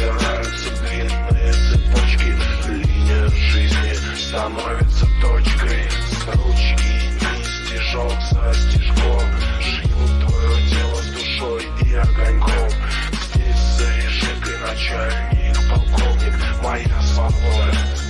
Собираются длинные цепочки. Линия жизни становится точкой. Ручки и стежок за стежком. Живут твое тело с душой и огоньком. Здесь за решеткой начальник, полковник. Моя свобода.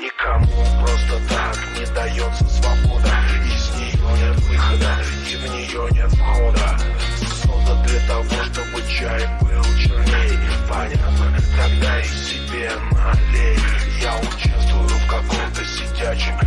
никому просто так не дается свобода. Из нее нет выхода, и в нее нет входа. Создана для того, чтобы чай был черней. Понятно, тогда и себе налей. Я участвую в каком-то сидячем